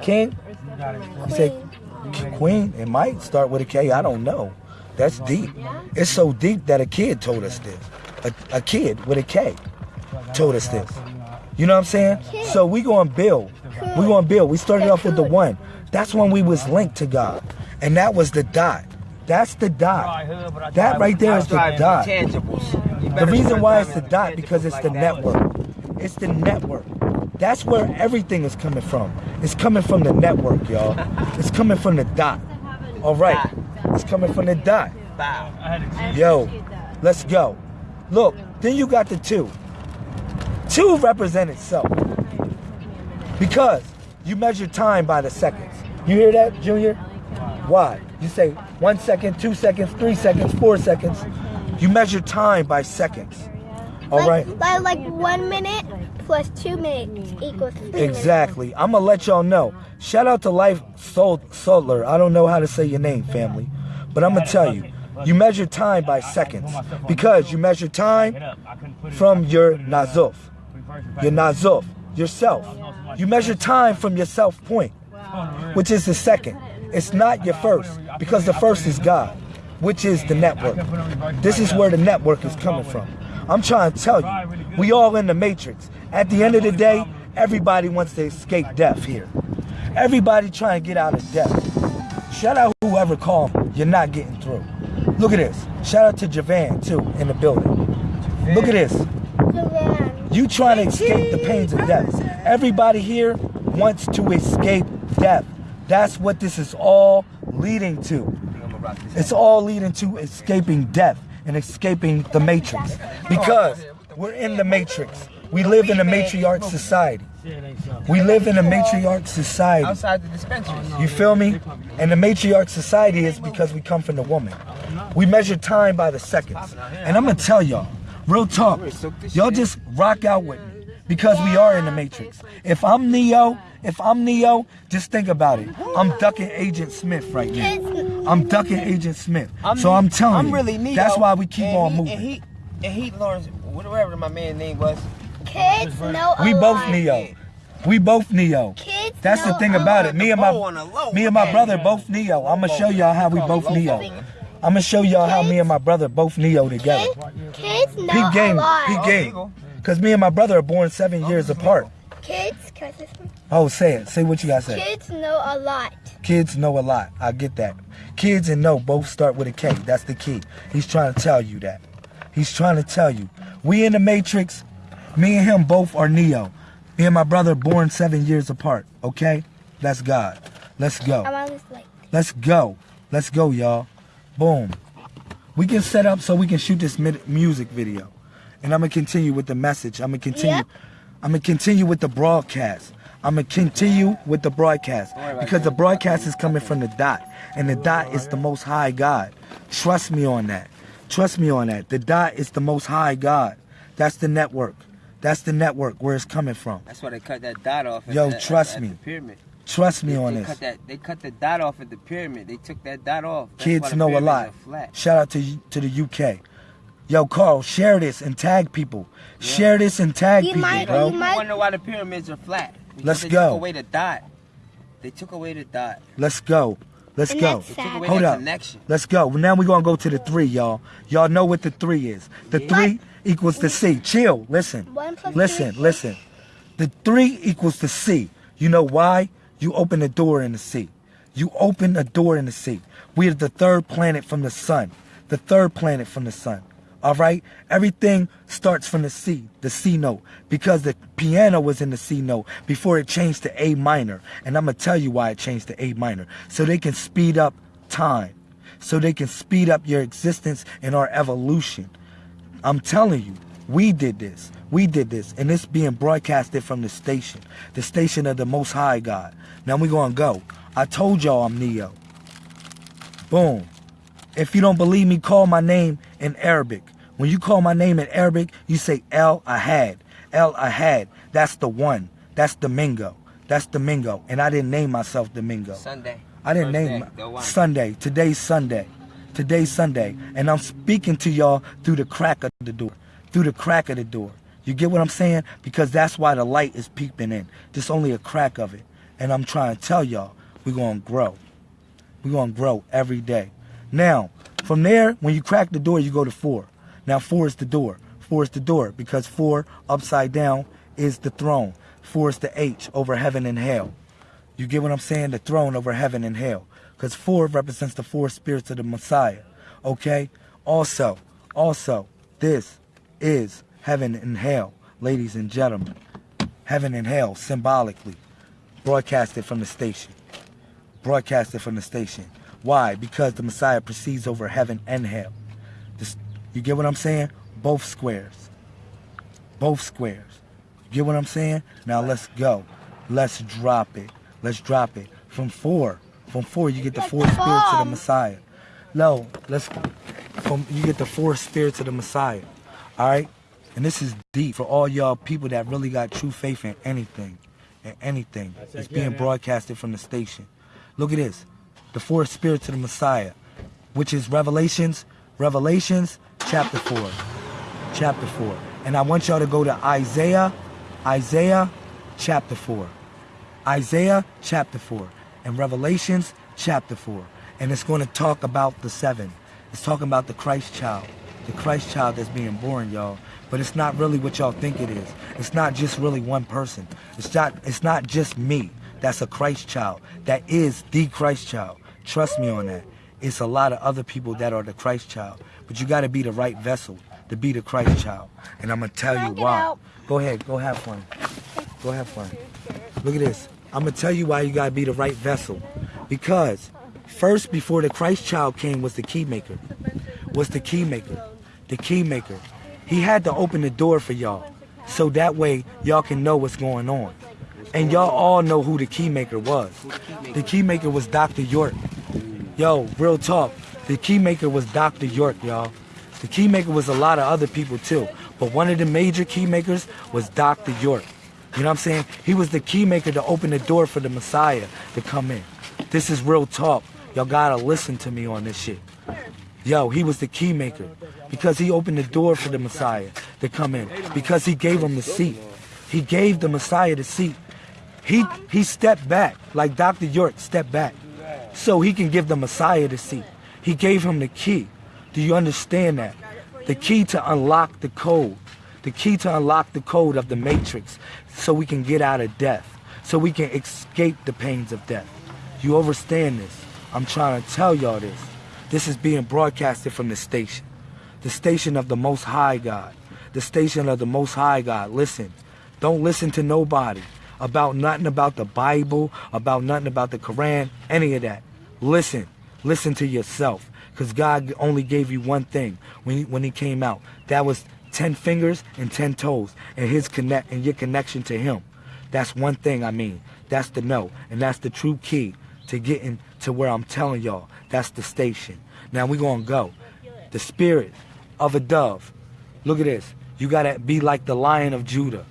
King? You say Queen? It might start with a K. I don't know. That's deep. It's so deep that a kid told us this. A, a kid with a K told us this. You know what I'm saying? So we going to build. We going to build. We started off with the one. That's when we was linked to God. And that was the dot. That's the dot. That right there is the dot. The reason why it's the dot because it's the network. It's the network. That's where everything is coming from. It's coming from the network, y'all. It's coming from the dot. All right. It's coming from the dot. Yo, let's go. Look, then you got the two. Two represent itself. Because you measure time by the seconds. You hear that, Junior? Why? You say one second, two seconds, three seconds, four seconds. You measure time by seconds. All like, right. Like, like one minute plus two minutes equals three Exactly. I'm gonna let y'all know. Shout out to Life Sol- Solar. I don't know how to say your name, family, but I'm gonna tell you. You measure time by seconds because you measure time from your nazuf, your nazuf, yourself. You measure time from your self point, which is the second. It's not your first because the first is God, which is the network. This is where the network is coming from. I'm trying to tell you, we all in the matrix. At the end of the day, everybody wants to escape death here. Everybody trying to get out of death. Shout out whoever called. You're not getting through. Look at this. Shout out to Javan too in the building. Look at this. You trying to escape the pains of death. Everybody here wants to escape death. That's what this is all leading to. It's all leading to escaping death and escaping the matrix. Because we're in the matrix. We live in a matriarch society. We live in a matriarch society. Outside the dispensary. You feel me? And the matriarch society is because we come from the woman. We measure time by the seconds. And I'm gonna tell y'all, real talk, y'all just rock out with me because we are in the matrix. If I'm Neo, if I'm Neo, just think about it. I'm ducking Agent Smith right now. I'm ducking Agent Smith. So I'm telling I'm you, really Neo. that's why we keep and on he, moving. And he, and he, Lawrence, whatever my man's name was. Kids know We both lot. Neo. We both Neo. Kids That's the know thing a about it. Me and bow on the my low. me and my brother both Neo. I'm gonna show y'all how we both Neo. I'm gonna show y'all how me and my brother both Neo together. Kids, kids know Peep a game, lot. peep oh, game. Cause me and my brother are born seven oh, years apart. Kids, can I say something? Oh, say it. Say what you gotta say. Kids know a lot. Kids know a lot. I get that. Kids and know both start with a K. That's the key. He's trying to tell you that. He's trying to tell you. We in the Matrix. Me and him both are Neo. Me and my brother born seven years apart. Okay? That's God. Let's go. I'm on this like. Let's go. Let's go, y'all. Boom. We can set up so we can shoot this music video. And I'm going to continue with the message. I'm going to continue. Yep. I'm to continue with the broadcast. I'm to continue with the broadcast because the broadcast is coming from the dot. And the dot is the most high God. Trust me on that. Trust me on that. The dot is the most high God. That's the network. That's the network where it's coming from. That's why they cut that dot off. At Yo, the, trust at me. The pyramid. Trust me They, on they this. cut that. They cut the dot off at the pyramid. They took that dot off. That's Kids know a lot. Shout out to to the UK. Yo, Carl, share this and tag people. Share this and tag You people, might- bro. you You might- wonder why the pyramids are flat? Because Let's they go. Took away the dot. They took away the dot. Let's go. Let's And go. that's They took sad. away Hold that up. connection. Let's go. Now we're gonna go to the three, y'all. Y'all know what the three is. The three equals the C. Chill. Listen. Listen. three. Listen. The three equals the C. You know why? You open the door in the sea. You open a door in the sea. We are the third planet from the sun. The third planet from the sun. All right? Everything starts from the C, the C note, because the piano was in the C note before it changed to A minor. And I'm going to tell you why it changed to A minor. So they can speed up time. So they can speed up your existence and our evolution. I'm telling you, we did this. We did this. And it's being broadcasted from the station, the station of the Most High God. Now we're going to go. I told y'all I'm Neo. Boom. If you don't believe me, call my name in Arabic. When you call my name in Arabic, you say El Ahad. El Ahad. That's the one. That's Domingo. That's Domingo. And I didn't name myself Domingo. Sunday. I didn't First name day. Sunday. Today's Sunday. Today's Sunday. And I'm speaking to y'all through the crack of the door. Through the crack of the door. You get what I'm saying? Because that's why the light is peeping in. Just only a crack of it. And I'm trying to tell y'all, we're going to grow. We're going to grow every day. Now, from there, when you crack the door, you go to four. Now, four is the door. Four is the door because four upside down is the throne. Four is the H over heaven and hell. You get what I'm saying? The throne over heaven and hell. Because four represents the four spirits of the Messiah. Okay? Also, also, this is heaven and hell, ladies and gentlemen. Heaven and hell, symbolically, broadcasted from the station. Broadcasted from the station. Why? Because the Messiah proceeds over heaven and hell. This, you get what I'm saying? Both squares. Both squares. You get what I'm saying? Now let's go. Let's drop it. Let's drop it. From four. From four, you get the four spirits of the Messiah. No, let's from you get the four spirits of the Messiah. Alright? And this is deep for all y'all people that really got true faith in anything. In anything. It's being broadcasted from the station. Look at this. The four spirits of the Messiah. Which is Revelations. Revelations chapter 4. Chapter 4. And I want y'all to go to Isaiah. Isaiah chapter 4. Isaiah chapter 4 and Revelations chapter 4. And it's going to talk about the seven. It's talking about the Christ child. The Christ child that's being born, y'all. But it's not really what y'all think it is. It's not just really one person. It's not, it's not just me that's a Christ child. That is the Christ child. Trust me on that. It's a lot of other people that are the Christ child. But you got to be the right vessel to be the Christ child. And I'm going to tell you why. Go ahead. Go have fun. Go have fun. Look at this. I'm going to tell you why you got to be the right vessel. Because first, before the Christ child came, was the key maker. Was the key maker. The key maker. He had to open the door for y'all. So that way, y'all can know what's going on. And y'all all know who the key maker was. The key maker was Dr. York. Yo, real talk. The key maker was Dr. York, y'all. The key maker was a lot of other people too. But one of the major key makers was Dr. York. You know what I'm saying? He was the key maker to open the door for the Messiah to come in. This is real talk. Y'all gotta listen to me on this shit. Yo, he was the key maker because he opened the door for the Messiah to come in because he gave him the seat. He gave the Messiah the seat. He he stepped back like Dr. York stepped back so he can give the Messiah the seat. He gave him the key. Do you understand that? The key to unlock the code. The key to unlock the code of the matrix so we can get out of death. So we can escape the pains of death. You understand this? I'm trying to tell y'all this. This is being broadcasted from the station. The station of the Most High God. The station of the Most High God. Listen. Don't listen to nobody about nothing about the Bible, about nothing about the Quran, any of that. Listen. Listen to yourself. Because God only gave you one thing when he, when he came out. That was 10 fingers and 10 toes and his connect and your connection to him. That's one thing I mean. That's the no. And that's the true key to getting to where I'm telling y'all. That's the station. Now going to go. The spirit of a dove. Look at this. You got to be like the lion of Judah.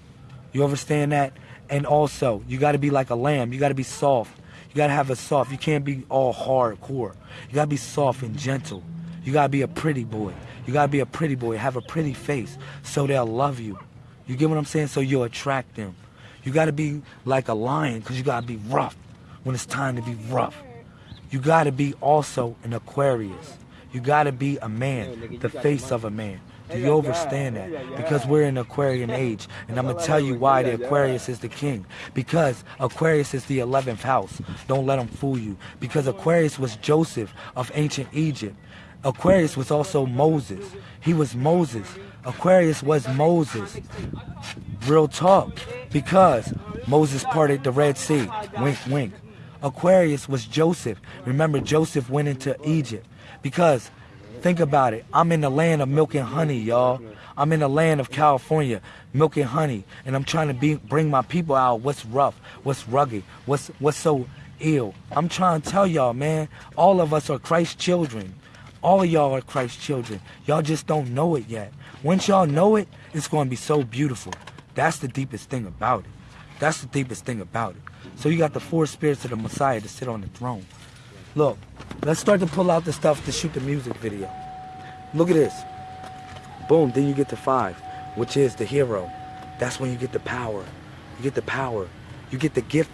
You understand that? And also, you got to be like a lamb. You got to be soft. You got to have a soft. You can't be all hardcore. You got to be soft and gentle. You got to be a pretty boy. You got to be a pretty boy. Have a pretty face so they'll love you. You get what I'm saying? So you'll attract them. You got to be like a lion because you got to be rough when it's time to be rough. You got to be also an Aquarius. You got to be a man, the face of a man. Do you understand that? Because we're in Aquarian age. And I'm going to tell you why the Aquarius is the king. Because Aquarius is the 11th house. Don't let them fool you. Because Aquarius was Joseph of ancient Egypt. Aquarius was also Moses. He was Moses. Aquarius was Moses. Real talk. Because Moses parted the Red Sea. Wink, wink. Aquarius was Joseph. Remember, Joseph went into Egypt. Because, think about it. I'm in the land of milk and honey, y'all. I'm in the land of California, milk and honey. And I'm trying to be, bring my people out what's rough, what's rugged, what's, what's so ill. I'm trying to tell y'all, man, all of us are Christ's children. All of y'all are Christ's children. Y'all just don't know it yet. Once y'all know it, it's going to be so beautiful. That's the deepest thing about it. That's the deepest thing about it. So you got the four spirits of the Messiah to sit on the throne. Look, let's start to pull out the stuff to shoot the music video. Look at this. Boom, then you get to five, which is the hero. That's when you get the power. You get the power. You get the gift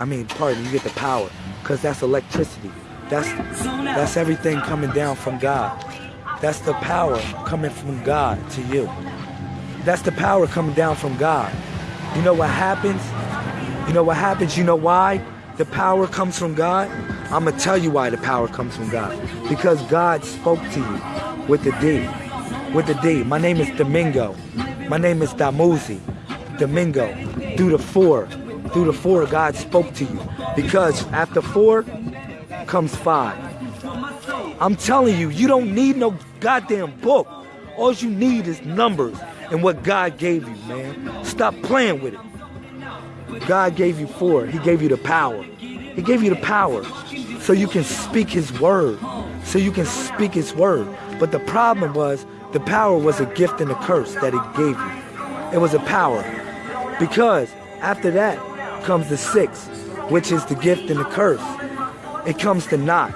I mean, pardon, you get the power, because that's electricity. That's that's everything coming down from God. That's the power coming from God to you. That's the power coming down from God. You know what happens? You know what happens? You know why the power comes from God? I'm going to tell you why the power comes from God. Because God spoke to you with the D. With the D. My name is Domingo. My name is Damuzi. Domingo. Through the four. Through the four, God spoke to you. Because after four comes five. I'm telling you, you don't need no goddamn book. All you need is numbers and what God gave you, man. Stop playing with it. God gave you four. He gave you the power. He gave you the power so you can speak his word. So you can speak his word. But the problem was the power was a gift and a curse that he gave you. It was a power. Because after that comes the six, which is the gift and the curse. It comes to knot.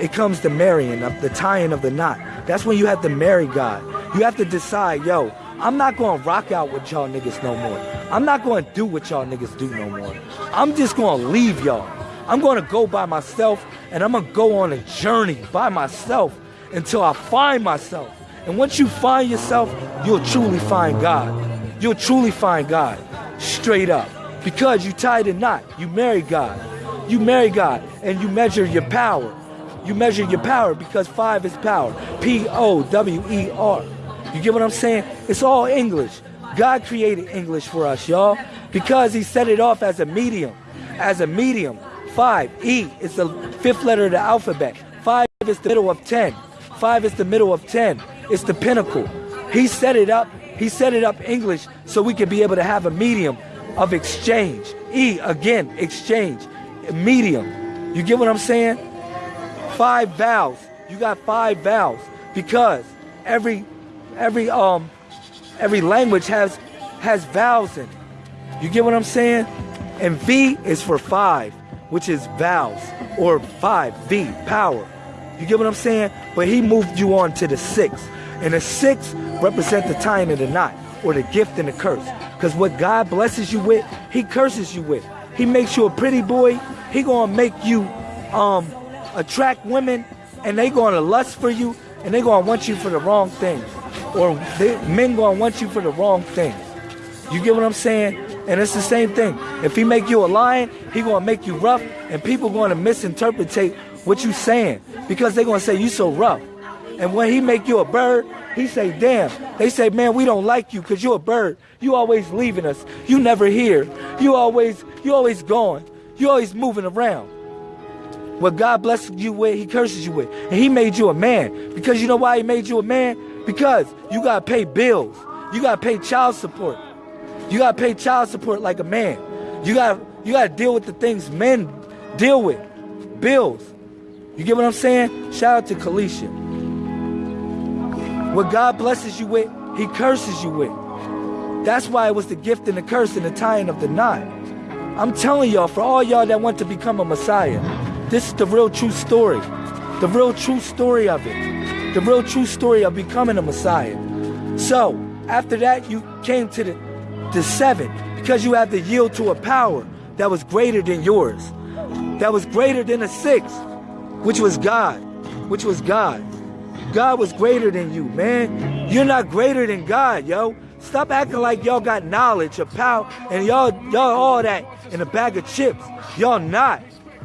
It comes to marrying, of the tying of the knot. That's when you have to marry God. You have to decide, yo, I'm not going to rock out with y'all niggas no more. I'm not going to do what y'all niggas do no more. I'm just going to leave y'all. I'm going to go by myself and I'm going to go on a journey by myself until I find myself. And once you find yourself, you'll truly find God. You'll truly find God. Straight up. Because you tied a knot. You marry God. You marry God and you measure your power. You measure your power because five is power. P O W E R. You get what I'm saying? It's all English. God created English for us, y'all, because He set it off as a medium. As a medium. Five, E is the fifth letter of the alphabet. Five is the middle of ten. Five is the middle of ten. It's the pinnacle. He set it up. He set it up English so we could be able to have a medium of exchange. E again, exchange. Medium. You get what I'm saying? Five vowels. You got five vowels because every every um every language has has vowels in it. You get what I'm saying? And V is for five, which is vowels or five V power. You get what I'm saying? But he moved you on to the six, and the six represent the tying of the knot or the gift and the curse. Because what God blesses you with, He curses you with. He makes you a pretty boy. He gonna make you um attract women, and they gonna lust for you, and they gonna want you for the wrong things or they, men gonna want you for the wrong things. You get what I'm saying? And it's the same thing. If he make you a lion, he gonna make you rough, and people gonna misinterpret what you saying because they gonna say you so rough. And when he make you a bird, he say, damn. They say, man, we don't like you because you're a bird. You always leaving us. You never here. You always, you always gone. You always moving around. What God blesses you with, he curses you with. And he made you a man. Because you know why he made you a man? Because you gotta pay bills. You gotta pay child support. You gotta pay child support like a man. You gotta you gotta deal with the things men deal with. Bills. You get what I'm saying? Shout out to Kalisha. What God blesses you with, He curses you with. That's why it was the gift and the curse and the tying of the knot. I'm telling y'all, for all y'all that want to become a Messiah, this is the real true story. The real true story of it. The real true story of becoming a Messiah. So, after that, you came to the, the seven because you had to yield to a power that was greater than yours, that was greater than a six, which was God, which was God. God was greater than you, man. You're not greater than God, yo. Stop acting like y'all got knowledge of power and y'all y'all all that in a bag of chips. Y'all not.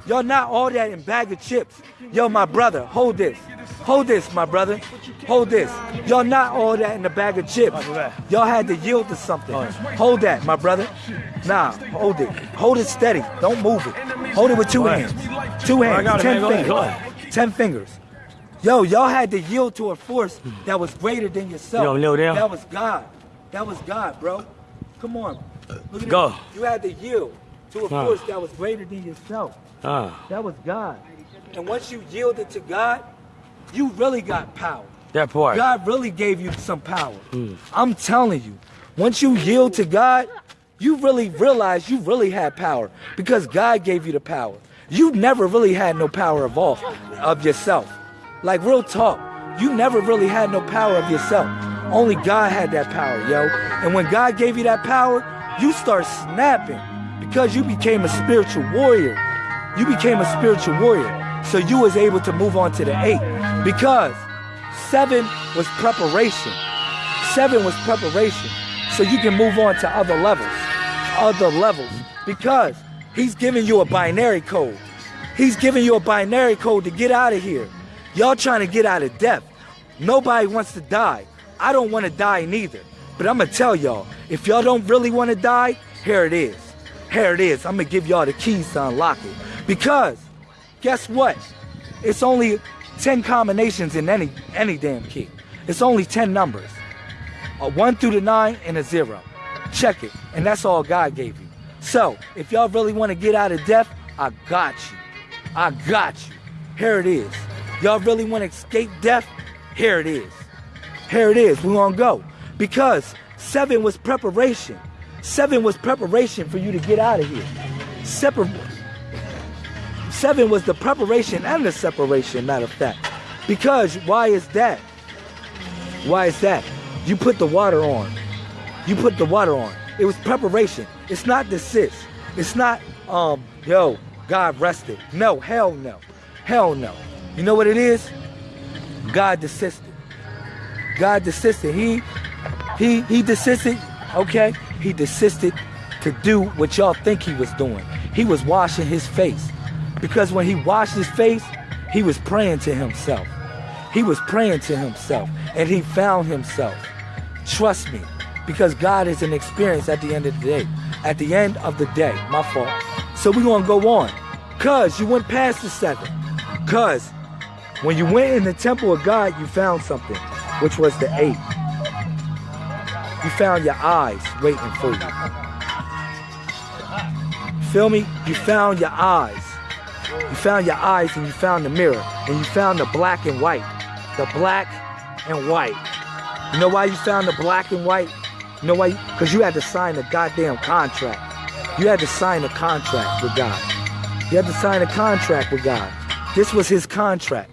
Y'all not all that in bag of chips. Yo, my brother, hold this. Hold this, my brother. Hold this. Y'all not all that in a bag of chips. Y'all had to yield to something. Hold that, my brother. Nah, hold it. Hold it steady. Don't move it. Hold it with two hands. Two hands. Ten fingers. Ten fingers. Yo, y'all had to yield to a force that was greater than yourself. Yo, kneel down. That was God. That was God, bro. Come on. Look at Go. this. You had to yield to a force that was greater than yourself. Ah, That was God. And once you yielded to God, you really got power. that part. God really gave you some power. Hmm. I'm telling you, once you yield to God, you really realize you really had power because God gave you the power. You never really had no power of all of yourself. Like real talk, you never really had no power of yourself. Only God had that power, yo. And when God gave you that power, you start snapping because you became a spiritual warrior. You became a spiritual warrior. So you was able to move on to the eight because seven was preparation. Seven was preparation. So you can move on to other levels. Other levels. Because he's giving you a binary code. He's giving you a binary code to get out of here. Y'all trying to get out of death. Nobody wants to die. I don't want to die neither. But I'm going to tell y'all, if y'all don't really want to die, here it is. Here it is. I'm going to give y'all the keys to unlock it. Because guess what? It's only 10 combinations in any any damn key. It's only 10 numbers. A 1 through the 9 and a 0. Check it. And that's all God gave you. So, if y'all really want to get out of death, I got you. I got you. Here it is. Y'all really want to escape death? Here it is. Here it is. We're going to go. Because 7 was preparation. 7 was preparation for you to get out of here. Separ- Seven was the preparation and the separation, matter of fact. Because why is that? Why is that? You put the water on. You put the water on. It was preparation. It's not desist. It's not, um, yo, God rested. No, hell no. Hell no. You know what it is? God desisted. God desisted. He he he desisted, okay? He desisted to do what y'all think he was doing. He was washing his face. Because when he washed his face, he was praying to himself. He was praying to himself and he found himself. Trust me, because God is an experience at the end of the day. At the end of the day, my fault. So we're to go on. Because you went past the seven. Because when you went in the temple of God, you found something, which was the eight. You found your eyes waiting for you. Feel me? You found your eyes. You found your eyes and you found the mirror and you found the black and white. The black and white. You know why you found the black and white? You know why? Because you had to sign a goddamn contract. You had to sign a contract with God. You had to sign a contract with God. This was his contract.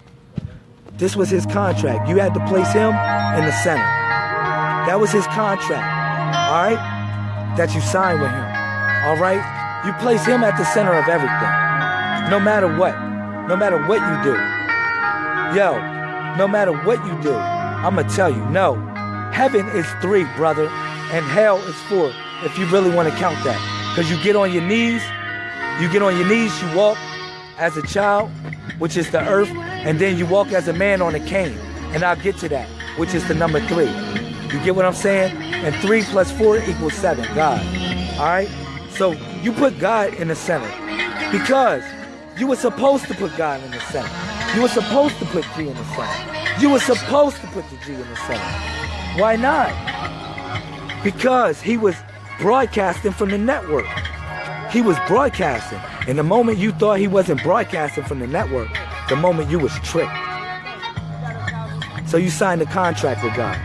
This was his contract. You had to place him in the center. That was his contract. All right? That you signed with him. All right? You place him at the center of everything. No matter what. No matter what you do. Yo, no matter what you do, I'm going to tell you, no. Heaven is three, brother, and hell is four, if you really want to count that. Because you get on your knees, you get on your knees, you walk as a child, which is the earth, and then you walk as a man on a cane. And I'll get to that, which is the number three. You get what I'm saying? And three plus four equals seven, God. All right? So you put God in the center because you were supposed to put God in the center. You were supposed to put G in the center. You were supposed to put the G in the center. Why not? Because he was broadcasting from the network. He was broadcasting. And the moment you thought he wasn't broadcasting from the network, the moment you was tricked. So you signed a contract with God.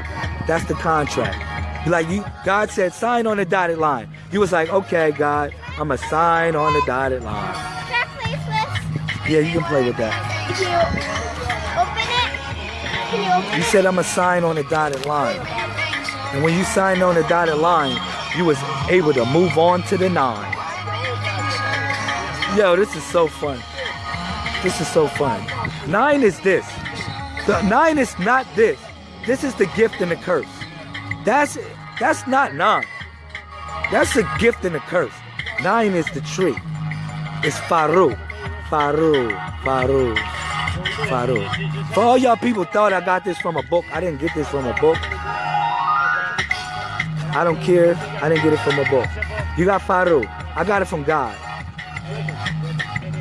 That's the contract. Like you, God said, sign on the dotted line. You was like, okay, God, I'm gonna sign on the dotted line. Can I play with? Yeah, you can play with that. Can you open it? Can you open You it? said I'm gonna sign on the dotted line. And when you signed on the dotted line, you was able to move on to the nine. Yo, this is so fun. This is so fun. Nine is this. The nine is not this. This is the gift and the curse. That's that's not nine. That's the gift and the curse. Nine is the tree. It's Faru. Faru. Faru. Faru. For all y'all people thought I got this from a book, I didn't get this from a book. I don't care. I didn't get it from a book. You got Faru. I got it from God.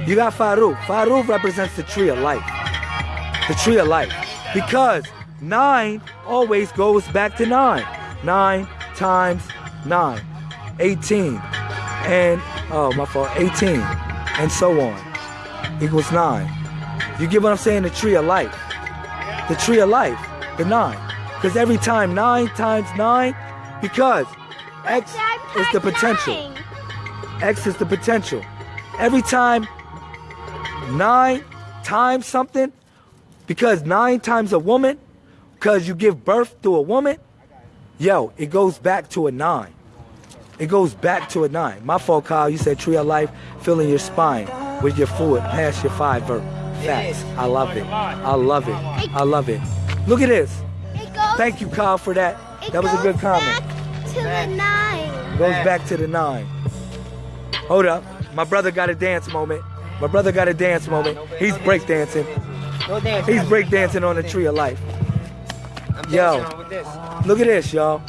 You got Faru. Faru represents the tree of life. The tree of life. Because nine always goes back to nine. Nine times nine. 18. And, oh, my fault. 18. And so on. Equals nine. You get what I'm saying? The tree of life. The tree of life. The nine. Because every time nine times nine, because X is the potential. nine. X is the potential. Every time nine times something, because nine times a woman, because you give birth to a woman, yo, it goes back to a nine. it goes back to a nine. My fault, Kyle. You said tree of life, filling your spine with your fluid past your five verb. Facts. I love it. I love it. I love it. Look at this. Thank you, Kyle, for that. That was a good comment. Back to the nine. Goes back to the nine. Hold up. My brother got a dance moment. My brother got a dance moment. He's breakdancing. No dance. He's breakdancing on the tree of life. Yo. Look at this, y'all.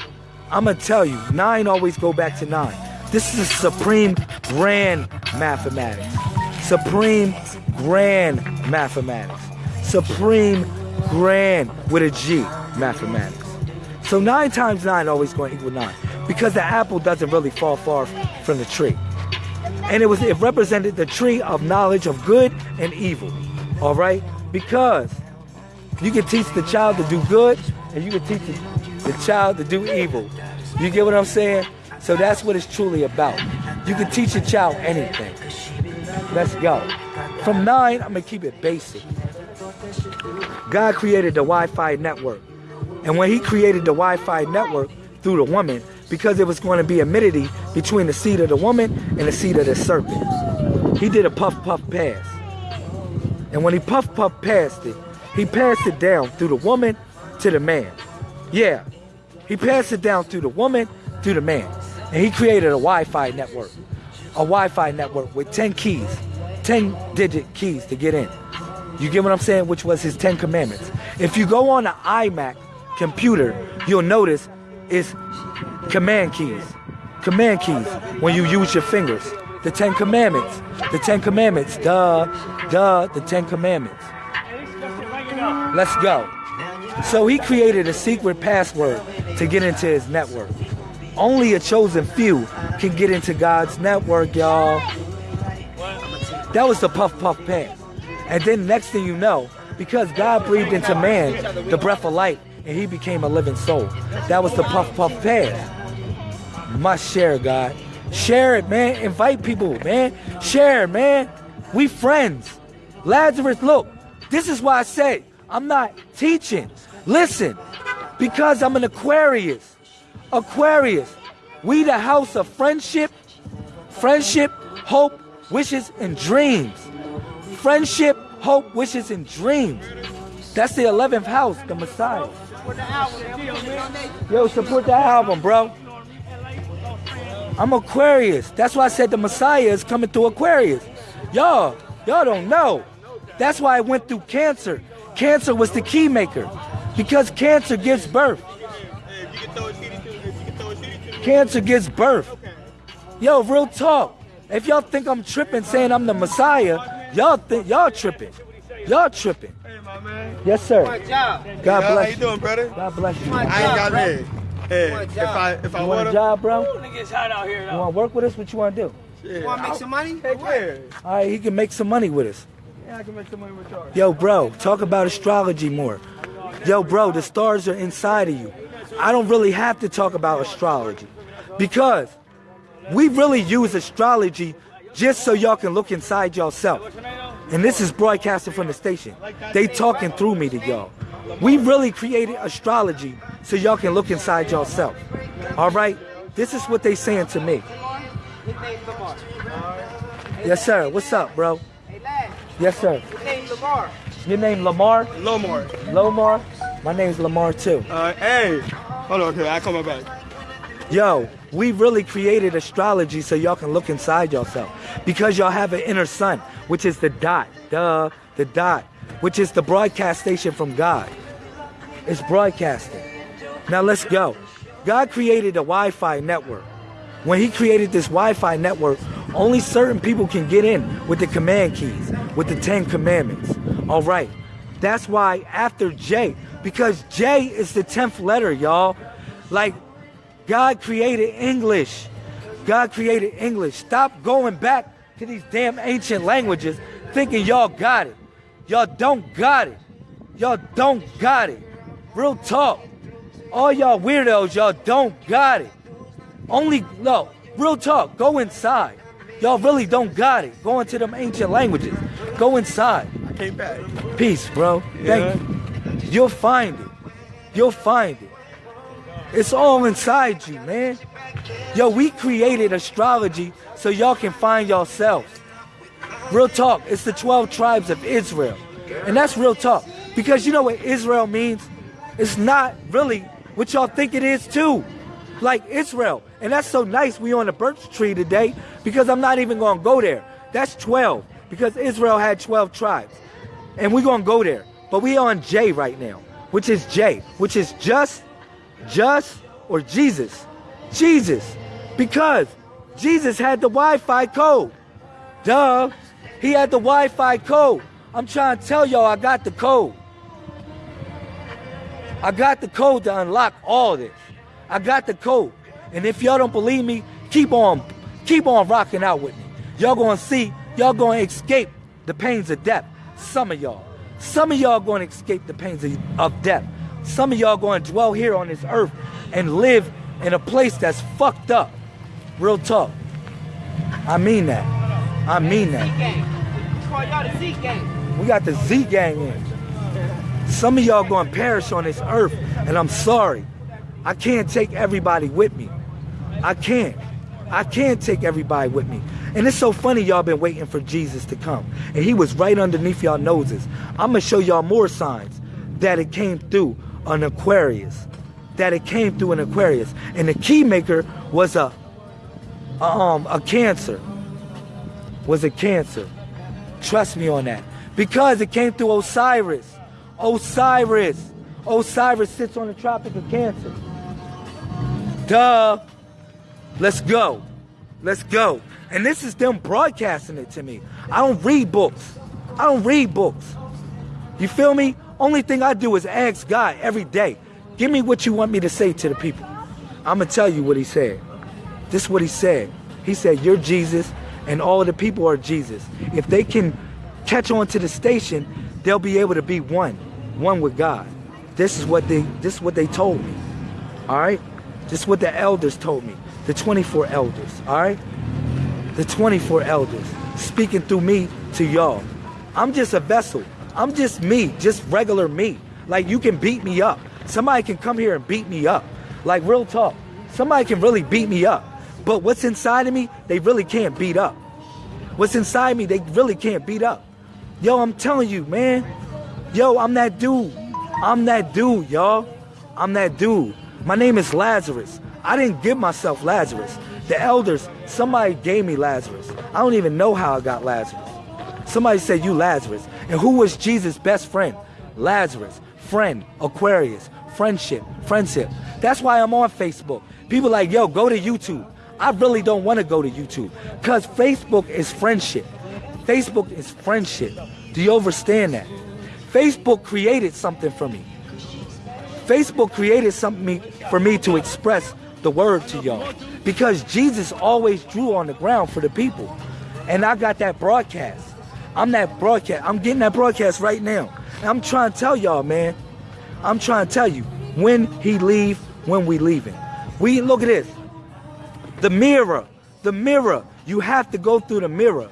I'm gonna tell you, nine always go back to nine. This is supreme grand mathematics. Supreme grand mathematics. Supreme grand with a G mathematics. So nine times nine always going to equal nine because the apple doesn't really fall far from the tree. And it was it represented the tree of knowledge of good and evil. All right? Because you can teach the child to do good and you can teach the, child to do evil. You get what I'm saying? So that's what it's truly about. You can teach a child anything. Let's go. From nine, I'm gonna keep it basic. God created the Wi-Fi network. And when he created the Wi-Fi network through the woman, because it was going to be amity between the seed of the woman and the seed of the serpent, he did a puff puff pass. And when he puff puff passed it, he passed it down through the woman to the man. Yeah, he passed it down through the woman to the man. And he created a Wi-Fi network. A Wi-Fi network with 10 keys, 10 digit keys to get in. You get what I'm saying? Which was his 10 commandments. If you go on an iMac computer, you'll notice it's command keys. Command keys when you use your fingers. The 10 commandments. The 10 commandments. Duh, duh, the 10 commandments. Let's go. So he created a secret password to get into his network. Only a chosen few can get into God's network, y'all. That was the puff puff pass. And then next thing you know, because God breathed into man the breath of life and he became a living soul. That was the puff puff pass. Must share, God. Share it, man. Invite people, man. Share, man. We friends. Lazarus, look, this is why I say I'm not teaching. Listen, because I'm an Aquarius. Aquarius. We the house of friendship, friendship, hope, wishes, and dreams. Friendship, hope, wishes, and dreams. That's the 11th house, the Messiah. Yo, support that album, bro. I'm Aquarius. That's why I said the Messiah is coming through Aquarius. Y'all, y'all don't know. That's why I went through cancer. Cancer was the key maker because cancer gives birth. Cancer gives birth. Yo, real talk. If y'all think I'm tripping saying I'm the Messiah, y'all think y'all tripping. Y'all tripping. Hey, my man. Yes, sir. God How bless you you. doing, brother? God bless you. I ain't got job, bro. that. Hey, Want a if job. I if I You want would a have, job, bro? Niggas hot out here You want to work with us? What you want to do? yeah, Want to make some money? Heck yeah. All right, he can make some money with us. Yeah, I can make some money with y'all. Yo, bro, talk about astrology more. Yo, bro, the stars are inside of you. I don't really have to talk about astrology because we really use astrology just so y'all can look inside yourself. And this is broadcasting from the station. They talking through me to y'all. We really created astrology so y'all can look inside yourself. All right? This is what they saying to me. Yes, sir. What's up, bro? Yes, sir. Your name's Lamar. Your name Lamar? Lomar. Lomar? My name's Lamar too. Uh, hey, hold on, okay, I come back. Yo, we really created astrology so y'all can look inside yourself. Because y'all have an inner sun, which is the dot. Duh, the dot, which is the broadcast station from God. It's broadcasting. Now let's go. God created a Wi Fi network. When He created this Wi Fi network, only certain people can get in with the command keys, with the Ten Commandments. All right. That's why after J, because J is the 10th letter, y'all. Like, God created English. God created English. Stop going back to these damn ancient languages thinking y'all got it. Y'all don't got it. Y'all don't got it. Real talk. All y'all weirdos, y'all don't got it. Only, no, real talk. Go inside. Y'all really don't got it. Go into them ancient languages. Go inside. I came back. Peace, bro. Yeah. Thank you. You'll find it. You'll find it. It's all inside you, man. Yo, we created astrology so y'all can find yourselves. Real talk, it's the 12 tribes of Israel. And that's real talk. Because you know what Israel means? It's not really what y'all think it is too. Like Israel. And that's so nice we on the birch tree today because I'm not even going to go there. That's 12 because Israel had 12 tribes. And we're going to go there. But we on J right now, which is J, which is just, just, or Jesus. Jesus. Because Jesus had the Wi-Fi code. Duh. He had the Wi-Fi code. I'm trying to tell y'all I got the code. I got the code to unlock all this. I got the code. And if y'all don't believe me, keep on, keep on rocking out with me. Y'all gonna see, y'all gonna escape the pains of death. Some of y'all. Some of y'all gonna escape the pains of, of death. Some of y'all gonna dwell here on this earth and live in a place that's fucked up. Real talk. I mean that. I mean that. We got the Z gang in. Some of y'all gonna perish on this earth, and I'm sorry. I can't take everybody with me. I can't. I can't take everybody with me. And it's so funny y'all been waiting for Jesus to come. And he was right underneath y'all noses. I'm gonna show y'all more signs that it came through an Aquarius. That it came through an Aquarius. And the key maker was a um a cancer. Was a cancer. Trust me on that. Because it came through Osiris. Osiris. Osiris sits on the Tropic of Cancer. Duh. Let's go. Let's go. And this is them broadcasting it to me. I don't read books. I don't read books. You feel me? Only thing I do is ask God every day, give me what you want me to say to the people. I'm going to tell you what he said. This is what he said. He said, You're Jesus, and all of the people are Jesus. If they can catch on to the station, they'll be able to be one, one with God. This is what they this is what they told me. All right? This is what the elders told me. The 24 elders, all right? The 24 elders speaking through me to y'all. I'm just a vessel. I'm just me, just regular me. Like you can beat me up. Somebody can come here and beat me up. Like real talk. Somebody can really beat me up. But what's inside of me, they really can't beat up. What's inside me, they really can't beat up. Yo, I'm telling you, man. Yo, I'm that dude. I'm that dude, y'all. I'm that dude. My name is Lazarus. I didn't give myself Lazarus. The elders, somebody gave me Lazarus. I don't even know how I got Lazarus. Somebody said, You Lazarus. And who was Jesus' best friend? Lazarus. Friend, Aquarius, friendship, friendship. That's why I'm on Facebook. People like, yo, go to YouTube. I really don't want to go to YouTube because Facebook is friendship. Facebook is friendship. Do you understand that? Facebook created something for me. Facebook created something for me to express the word to y'all because Jesus always drew on the ground for the people. And I got that broadcast. I'm that broadcast. I'm getting that broadcast right now. And I'm trying to tell y'all, man. I'm trying to tell you when he leave, when we leaving. We look at this. The mirror, the mirror. You have to go through the mirror.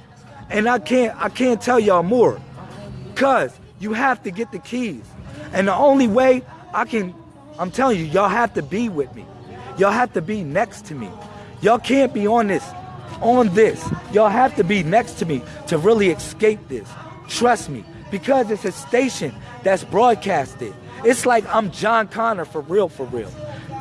And I can't I can't tell y'all more. Cause you have to get the keys. And the only way I can I'm telling you, y'all have to be with me. Y'all have to be next to me. Y'all can't be on this, on this. Y'all have to be next to me to really escape this. Trust me, because it's a station that's broadcasted. It's like I'm John Connor for real, for real.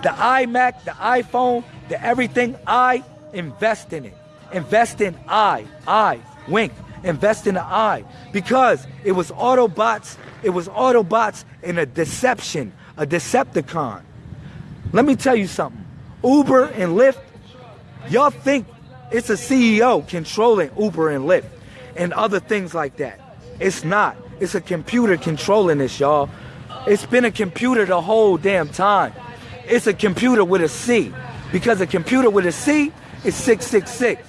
The iMac, the iPhone, the everything, I invest in it. Invest in I, I, wink, invest in the I. Because it was Autobots, it was Autobots in a deception, a Decepticon. Let me tell you something. Uber and Lyft, y'all think it's a CEO controlling Uber and Lyft and other things like that. It's not. It's a computer controlling this, y'all. It's been a computer the whole damn time. It's a computer with a C. Because a computer with a C is 666.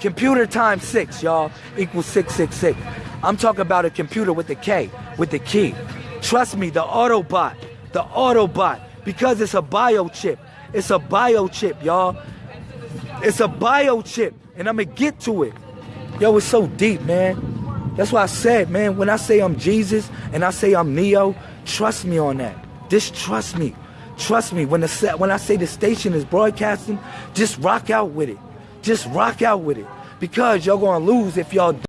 Computer times 6, y'all, equals 666. I'm talking about a computer with the K, with the key. Trust me, the Autobot, the Autobot, because it's a biochip. It's a biochip, y'all. It's a biochip, and I'm gonna get to it. Yo, it's so deep, man. That's why I said, man, when I say I'm Jesus and I say I'm Neo, trust me on that. Just trust me. Trust me, when the when I say the station is broadcasting, just rock out with it. Just rock out with it. Because y'all gonna lose if y'all